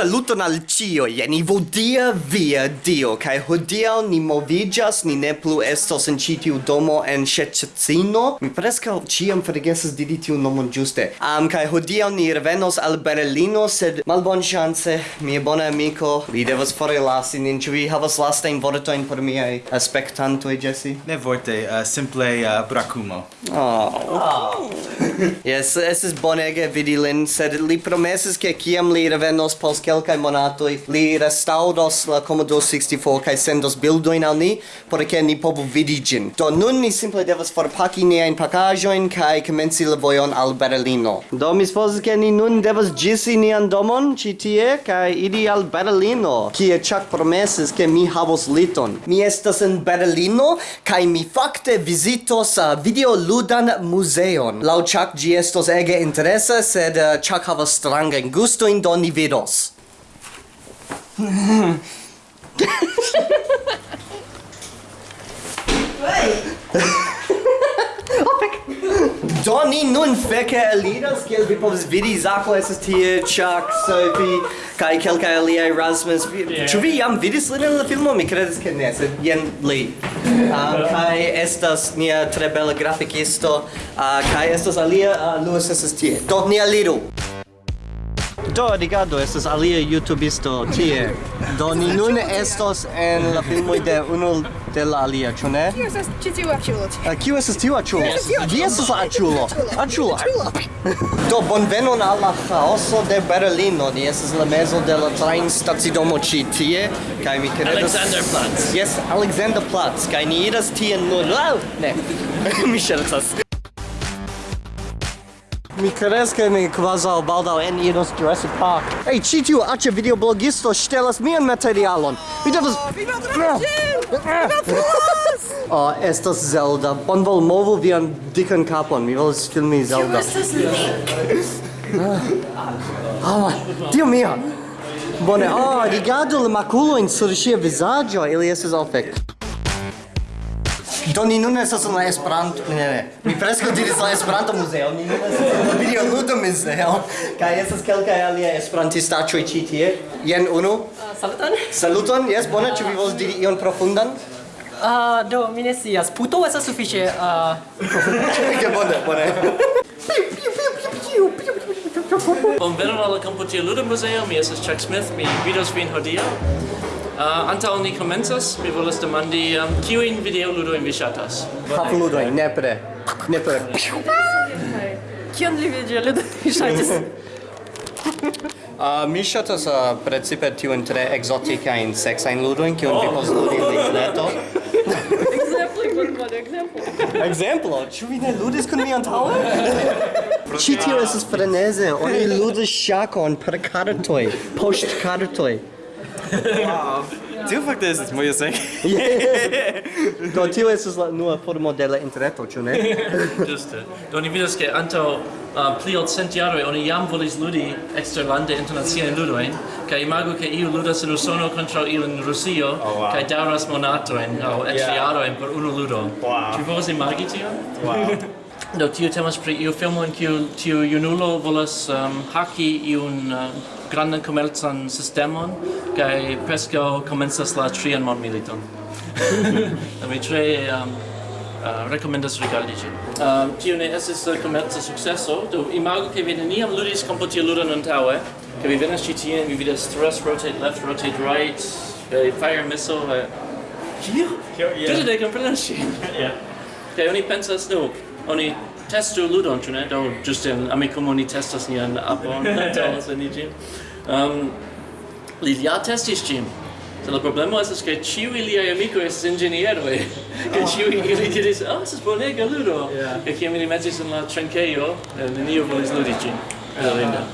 Saluton al cio, jeni vodia via dio, kai hodiau ni movigas, ni ne plu estos en citiu domo en Shececino. Mi prescau ciam fregesas didi tiu nomon giuste. Am, um, kai hodiau ni revenos al Berlino, sed malbon chance, mia bona amico, li devas forelasi nin, ci vi havas lastajn vortojn por miei aspektantoj, Jesse? Ne vorte, uh, simple eh, uh, bracumo. Oh. oh. yes, estis bonege vidi lin, sed li promesis ke kiam li revenos post kelkaj monatoj li restaŭros la Commodore 64 kaj sendos bildojn al ni por ke ni povu vidi ĝin. Do nun ni simple devas forpaki niajn pakaĵojn kaj komenci la vojon al Berlino. Do mi supozas ke ni nun devas ĝisi nian domon ĉi tie kaj iri al Berlino, kie Chuck promesis ke mi havos liton. Mi estas en Berlino kaj mi fakte vizitos uh, videoludan muzeon. Laŭ Chuck ĝi estos ege interesa, sed uh, Chuck havas strangajn gustojn, do ni vidos. Do ni nun feke eliras, kiel vi povas vidi, Zako estas tie, Chuck, Sophie, kaj kelkaj aliaj Rasmus. Ĉu vi jam vidis lin en la filmo? Mi kredas ke ne, sed jen li. Ah, kaj estas nia tre bela grafikisto, ah, kaj estas alia, ah, Luis estas tie. Do ni aliru! Do, rigardo, estas alia youtubisto tie. Do, ni nun estos en la filmoj de unu de la alia, ĉu ne? Kiu estas ĉi tiu aĉulo? Eh, kiu estas tiu aĉulo? Vi estas la aĉulo. Aĉulo. Do, bonvenon al la chaoso de Berlino. Ni estas la mezo de la trajnstacidomo ĉi tie. Kaj mi kredas... Alexanderplatz. Yes, Alexanderplatz. Kaj ni iras tien nun... Ne, mi ŝercas. Mi credes che mi quasau baldau en iros Jurassic Park. Ei, hey, ci tiu aĉa videoblogisto ŝtelas mian materialon. Mi devas... Oh, mi maltrafas Oh, estas Zelda. Bon vol movu vian dikan kapon. Mi volas filmi Zelda. Kiu estas Link? Oh, ah. ah, Dio mia! Bone, oh, rigardu la makulojn sur sia visaggio, ili estas ofek. Do ni nun estas en la Esperanto, ne ne, mi preskaŭ diris la Esperanto muzeo, ni nun estas en la videoludo muzeo, kaj estas kelkaj aliaj esperantistaĉoj ĉi tie. Jen unu. Uh, saluton. Saluton, jes, bone, ĉu vi volas diri ion profundan? Ah, uh, do mi ne scias. Puto estas sufiĉe ah Ke bone, bone. Bonvenon al la kampo Ludo Museo, mi estas Chuck Smith, mi vidos vin hodiaŭ. Uh, antaŭ ni komencas, mi volas demandi um, kiujn videoludojn vi ŝatas? Papludojn, nepre. Nepre. Kion li videoludojn vi ŝatis? Uh, mi ŝatas uh, precipe tiujn tre ekzotikajn seksajn ludojn, kiujn oh. vi povas ludi en interneto. Ekzemploj, borbone, ekzemplo. Ekzemplo? Ĉu vi ne ludis kun mi antaŭe? Ĉi tio estas freneze, oni ludas ŝakon per kartoj, poŝtkartoj. Wow. Tio fakte estas mojose. Do tio estas la nua formo de la interreto, ĉu ne? Ĝuste. Do ni vidas ke antaŭ uh, pli ol cent jaroj oni jam volis ludi eksterlande internaciajn ludojn kaj imagu ke iu ludas en Usono kontraŭ iu en Rusio oh, wow. kaj daŭras monatojn aŭ eĉ yeah. jarojn por unu ludo. Wow. Ĉu povas imagi tion? Wow. Do tio temas pri iu filmo en kiu tiu junulo volas um, haki iun uh, grandan komercan sistemon kaj preskaŭ komencas la trian mondmiliton. Do mi tre um, uh, rekomendas rigardi ĝin. Um, tio ne estis uh, komerca sukceso, do imagu ke vi neniam ludis komputiludon antaŭe, ke vi venas ĉi tien, vi vidas thrust, rotate left, rotate right, kaj fire missile, kaj... Kio? Kio, yeah. Tute ne komprenas ŝin. Yeah. Kaj oni pensas, no, oni testu ludon, ĉu ne? Do ĝuste en amikumo ni testas nian apon, telas ni ĝin. Um, li ja testis ĝin. So, la problemo estas ke ĉiuj liaj amikoj estas inĝenieroj. Kaj ĉiuj oh. ili diris, ah, oh, estas bonega ludo." Kaj kiam ili metis en la trinkejo, eh, neniu volis ludi ĝin. Belinda.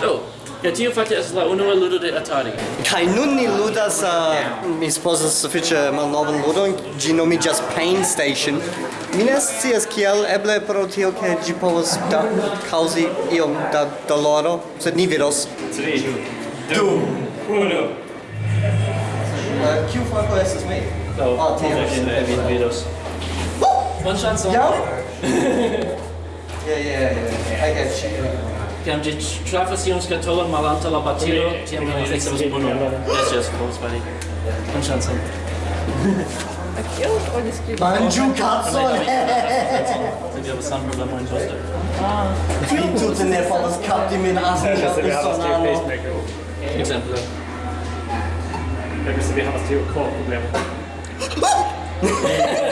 Do, Ja, tio fakte estas la unua ludo de Atari. Kaj nun ni ludas, uh, mi supozas sufiĉe malnovan ludon, ĝi nomiĝas Pain Station. Mi ne scias kiel, eble pro tio ke ĝi povas da kaŭzi iom da doloro, sed ni vidos. Tri, du, unu. Uh, kiu fako estas mi? Do, oh, ah, tio. Vi vidos. Bonŝancon. Ja? Yeah, yeah, yeah. I got you. Tiam ĝi trafas iun skatolon malantaŭ la batilo, tiam ili ricevas punon. Jes, jes, povus fari. Bon ŝancon. Manĝu kacon! Se vi havas saman problemon ĝuste. Vi tute ne povas kapti min asnila usonano. Ekzemple. Se vi havas tiu kor problemon.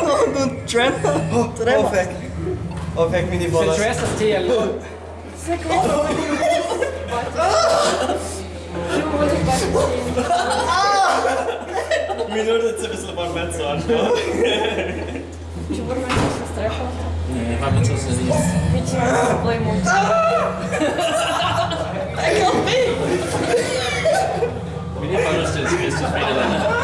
Trem? Trema. Ovek. Ovek Wat? ni bolas. Se tresas tiel. Se Wat? Minurët se vësë barmet sonë. Që Wat? me që së strefa? Ne, barmet Wat? se zisë. Mi që më bëj wat een kam bëj! Mi një parës Wat? zisë që zbërë dhe në.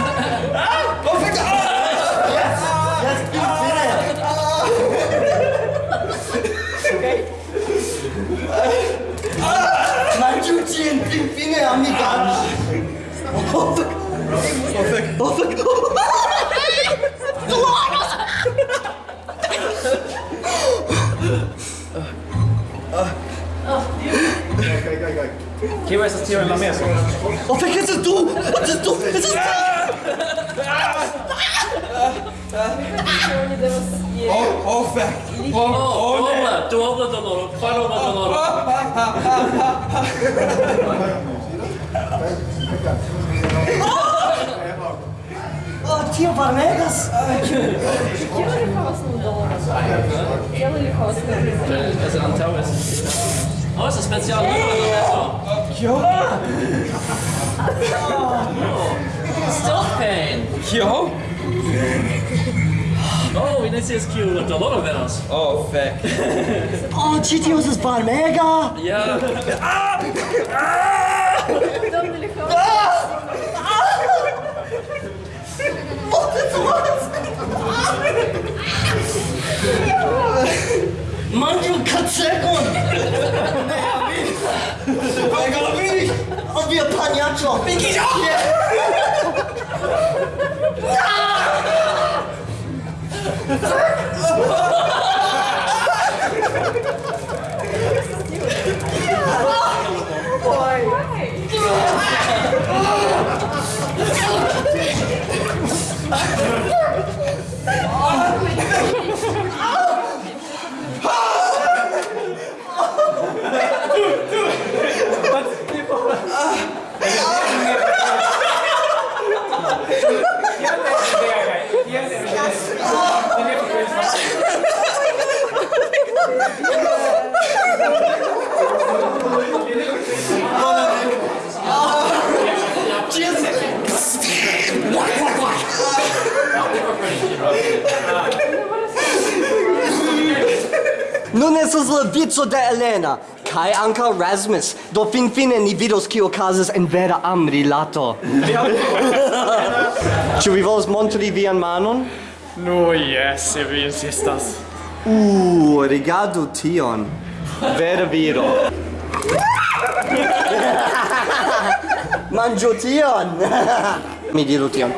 Nossa! Give us a tiramisu. Oh, I can't que é What just do? This is... Oh, oh, fuck! Oh, oh, Ola! Tu obla do loro, para obla do loro. Oh! Tio varmegas? Tio li havas nun donas. Tio li havas nun donas. Estas antaŭ estas. Oh, estas speciala donaco. Kio? Stomach pain. Kio? Oh, vi ne scias kiu la doloro venas. Oh, fek. oh, ĉi tio estas varmega. Ja. Ah! Ah! ah! Manchmal kannst du kommen. Weil gar wenig. Und wir Paniacho. Bin ich auch. Yeah. la vico de Elena, kai anca Rasmus, do fin fine ni vidos kio casas en vera amrilato. Ĉu vi volas montri vian manon? No, yes, eh, se vi insistas. Uh, rigardu tion. Vera viro. Manĝu tion! Mi diru tion.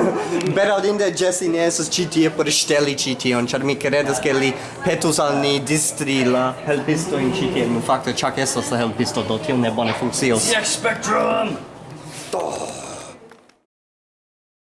Bedaŭrinde Jesse ne estas ĉi tie por ŝteli ĉi tion, ĉar mi kredas ke li petus al ni distri la helpistojn ĉi tie. Nu fakte ĉak estas la helpisto, do tio ne bone funkcios. Spectrum! Oh.